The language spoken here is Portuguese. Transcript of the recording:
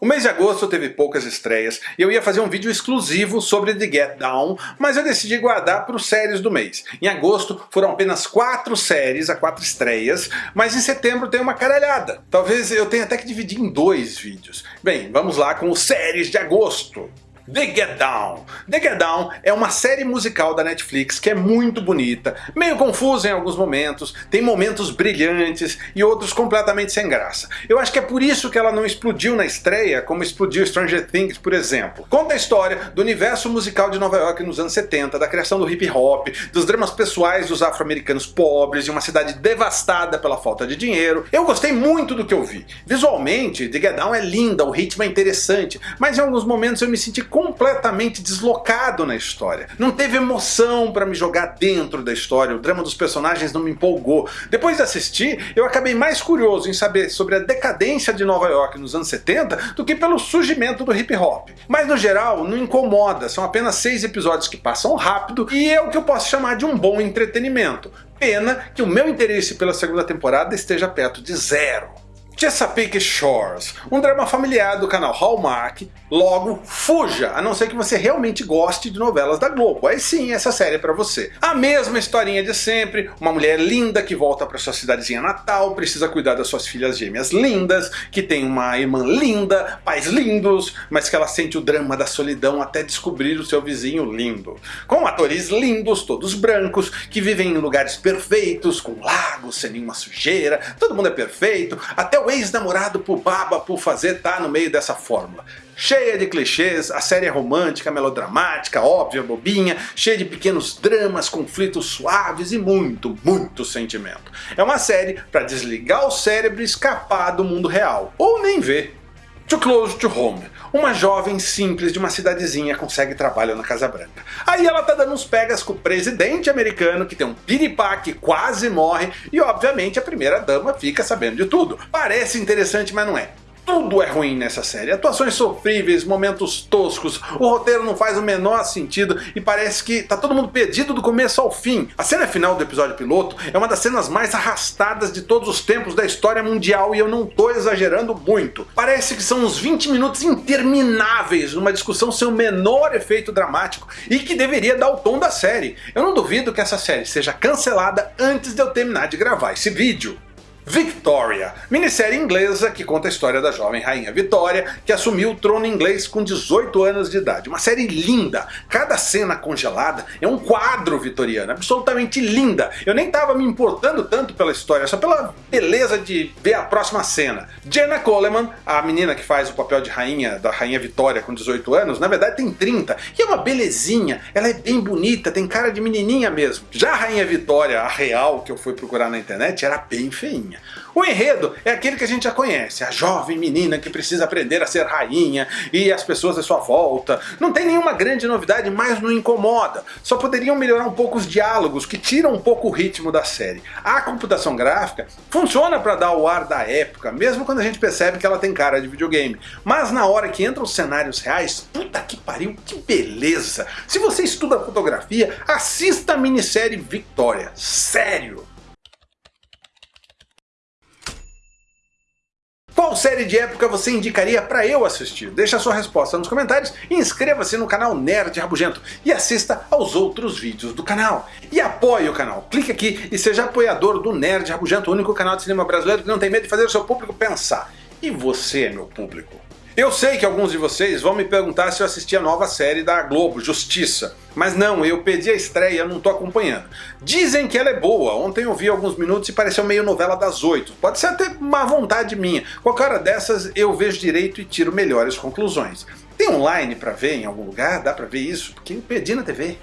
O mês de agosto teve poucas estreias e eu ia fazer um vídeo exclusivo sobre The Get Down, mas eu decidi guardar para os séries do mês. Em agosto foram apenas quatro séries, a quatro estreias, mas em setembro tem uma caralhada. Talvez eu tenha até que dividir em dois vídeos. Bem, vamos lá com os séries de agosto. The Get Down. The Get Down é uma série musical da Netflix que é muito bonita, meio confusa em alguns momentos, tem momentos brilhantes e outros completamente sem graça. Eu acho que é por isso que ela não explodiu na estreia como explodiu Stranger Things, por exemplo. Conta a história do universo musical de Nova York nos anos 70, da criação do hip hop, dos dramas pessoais dos afro-americanos pobres, de uma cidade devastada pela falta de dinheiro. Eu gostei muito do que eu vi. Visualmente, The Get Down é linda, o ritmo é interessante, mas em alguns momentos eu me senti completamente deslocado na história. Não teve emoção para me jogar dentro da história, o drama dos personagens não me empolgou. Depois de assistir, eu acabei mais curioso em saber sobre a decadência de Nova York nos anos 70 do que pelo surgimento do hip hop. Mas no geral, não incomoda, são apenas seis episódios que passam rápido e é o que eu posso chamar de um bbom entretenimento. Pena que o meu interesse pela segunda temporada esteja perto de zero. Chesapeake Shores, um drama familiar do canal Hallmark, logo fuja, a não ser que você realmente goste de novelas da Globo, aí sim essa série é pra você. A mesma historinha de sempre, uma mulher linda que volta pra sua cidadezinha natal, precisa cuidar das suas filhas gêmeas lindas, que tem uma irmã linda, pais lindos, mas que ela sente o drama da solidão até descobrir o seu vizinho lindo. Com atores lindos, todos brancos, que vivem em lugares perfeitos, com lagos, sem nenhuma sujeira, todo mundo é perfeito, até o ex-namorado por baba por fazer tá no meio dessa fórmula. Cheia de clichês, a série é romântica, melodramática, óbvia, bobinha, cheia de pequenos dramas, conflitos suaves e muito, muito sentimento. É uma série para desligar o cérebro e escapar do mundo real, ou nem ver. Too Close to Home. Uma jovem simples de uma cidadezinha consegue trabalho na Casa Branca. Aí ela tá dando uns pegas com o presidente americano que tem um piripá que quase morre e obviamente a primeira dama fica sabendo de tudo. Parece interessante mas não é. Tudo é ruim nessa série, atuações sofríveis, momentos toscos, o roteiro não faz o menor sentido e parece que tá todo mundo perdido do começo ao fim. A cena final do episódio piloto é uma das cenas mais arrastadas de todos os tempos da história mundial e eu não tô exagerando muito. Parece que são uns 20 minutos intermináveis numa discussão sem o menor efeito dramático e que deveria dar o tom da série. Eu não duvido que essa série seja cancelada antes de eu terminar de gravar esse vídeo. Victoria, minissérie inglesa que conta a história da jovem rainha Vitória, que assumiu o trono inglês com 18 anos de idade. Uma série linda, cada cena congelada é um quadro vitoriano, absolutamente linda. Eu nem estava me importando tanto pela história, só pela beleza de ver a próxima cena. Jenna Coleman, a menina que faz o papel de rainha da rainha Vitória com 18 anos, na verdade tem 30, e é uma belezinha, ela é bem bonita, tem cara de menininha mesmo. Já a rainha Vitória, a real que eu fui procurar na internet, era bem feinha rainha. O enredo é aquele que a gente já conhece, a jovem menina que precisa aprender a ser rainha e as pessoas à sua volta. Não tem nenhuma grande novidade, mas não incomoda. Só poderiam melhorar um pouco os diálogos, que tiram um pouco o ritmo da série. A computação gráfica funciona para dar o ar da época, mesmo quando a gente percebe que ela tem cara de videogame. Mas na hora que entram os cenários reais, puta que pariu, que beleza! Se você estuda fotografia, assista a minissérie Victoria. Sério! Qual série de época você indicaria para eu assistir? Deixa sua resposta nos comentários e inscreva-se no canal Nerd Rabugento e assista aos outros vídeos do canal. E apoie o canal, clique aqui e seja apoiador do Nerd Rabugento, o único canal de cinema brasileiro que não tem medo de fazer o seu público pensar. E você meu público. Eu sei que alguns de vocês vão me perguntar se eu assisti a nova série da Globo, Justiça. Mas não, eu pedi a estreia não tô acompanhando. Dizem que ela é boa, ontem eu vi alguns minutos e pareceu meio novela das oito. Pode ser até uma vontade minha. Qualquer hora dessas eu vejo direito e tiro melhores conclusões. Tem online pra ver em algum lugar? Dá pra ver isso? Porque eu perdi na TV.